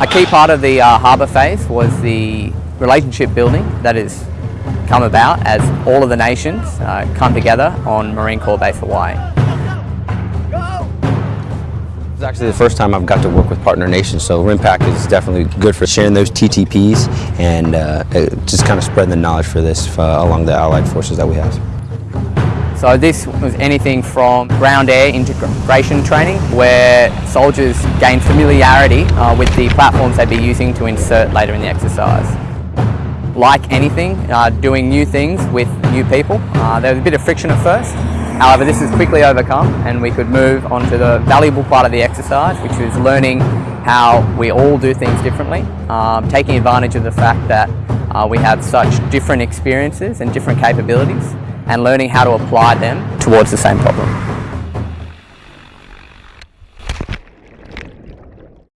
A key part of the uh, harbour phase was the relationship building that has come about as all of the nations uh, come together on Marine Corps Base Hawaii. It's actually the first time I've got to work with partner nations, so RIMPAC is definitely good for sharing those TTPs and uh, just kind of spreading the knowledge for this uh, along the allied forces that we have. So this was anything from ground-air integration training where soldiers gain familiarity uh, with the platforms they'd be using to insert later in the exercise. Like anything, uh, doing new things with new people, uh, there was a bit of friction at first. However, this was quickly overcome and we could move on to the valuable part of the exercise, which was learning how we all do things differently, um, taking advantage of the fact that uh, we have such different experiences and different capabilities and learning how to apply them towards the same problem.